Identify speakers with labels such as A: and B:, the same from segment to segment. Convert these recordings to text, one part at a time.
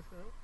A: 있어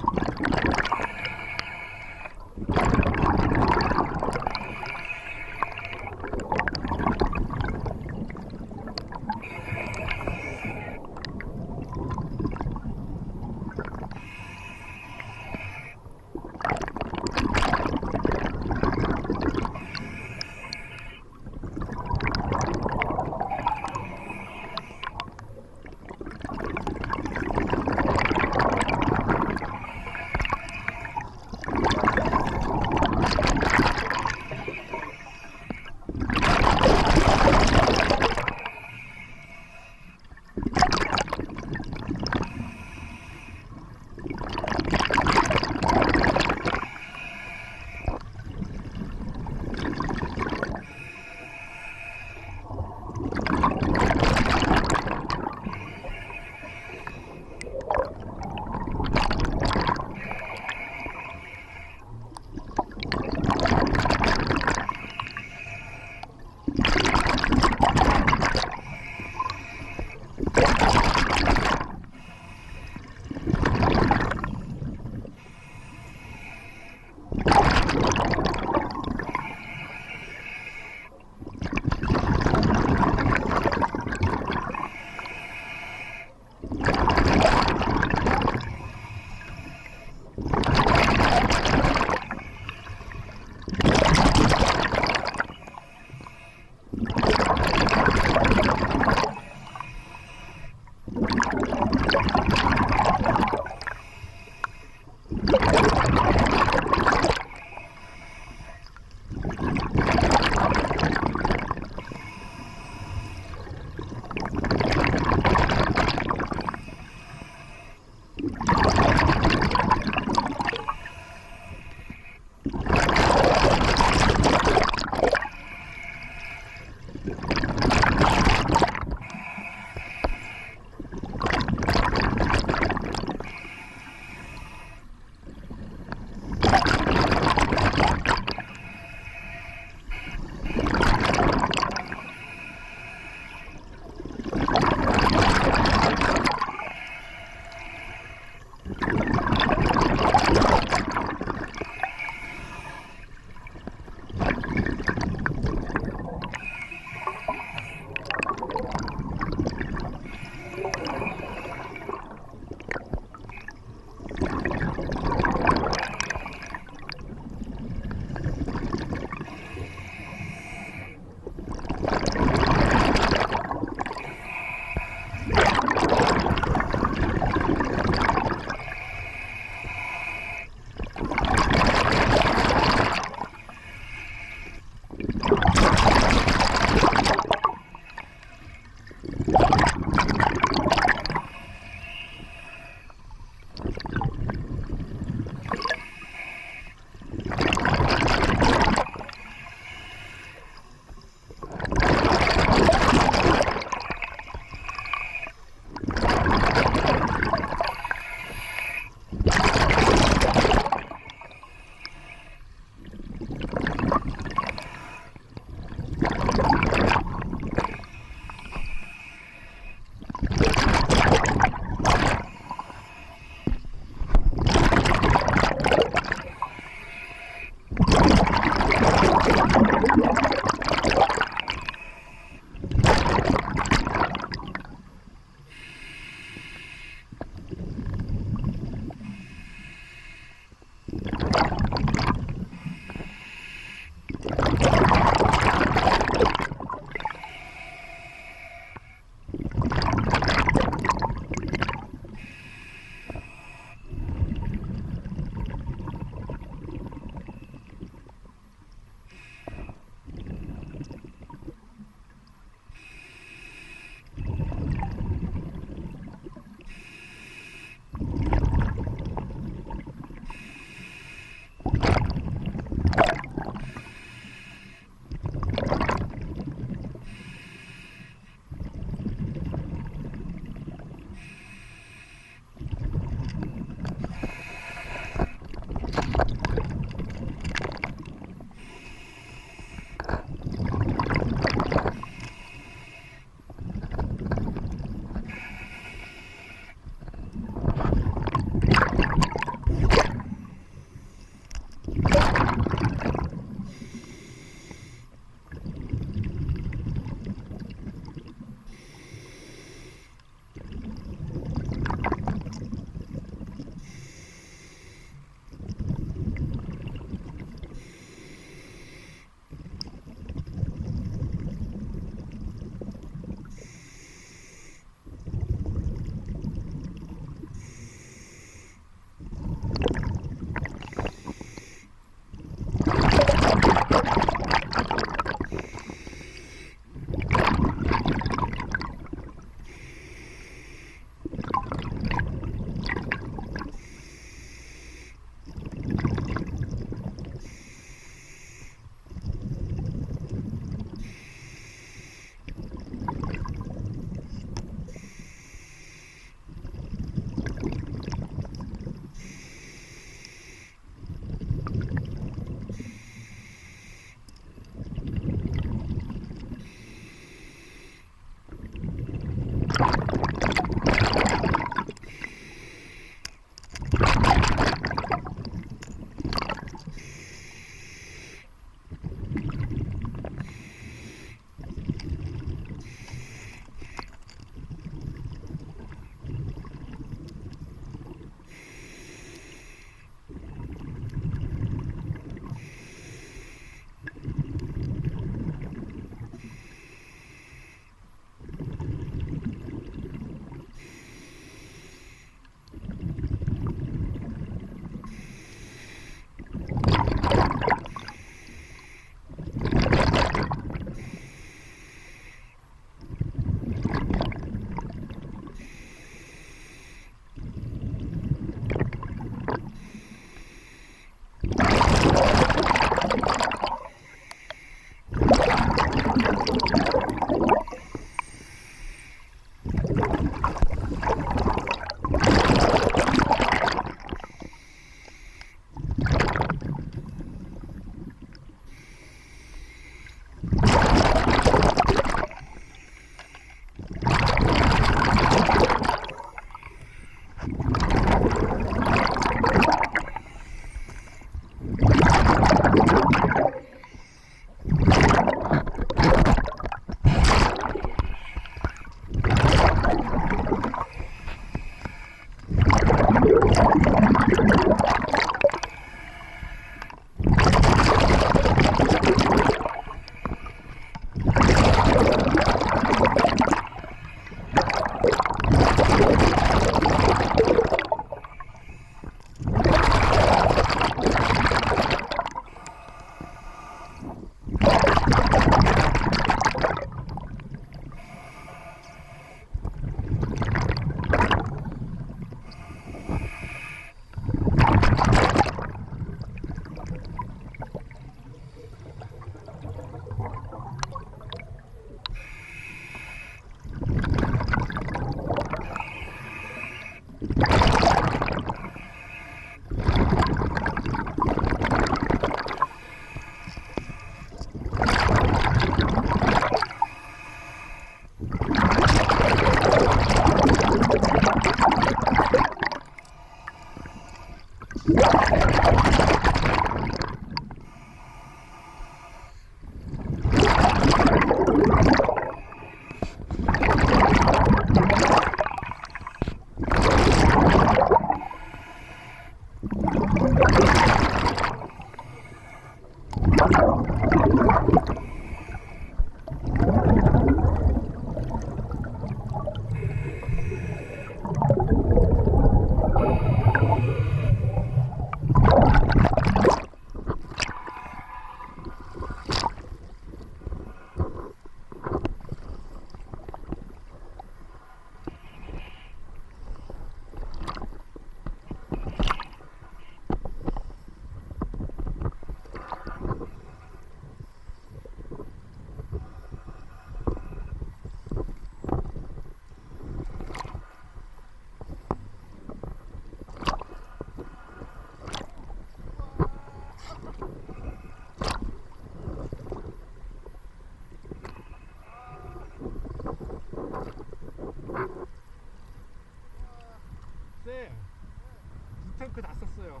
A: 탱크 다 썼어요.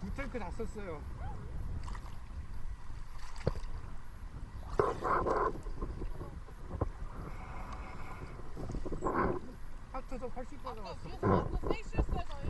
A: 두 탱크 다 썼어요. 하트도 80번
B: 아까
A: 나왔어.
B: 위에서 완전 세이실스에 저희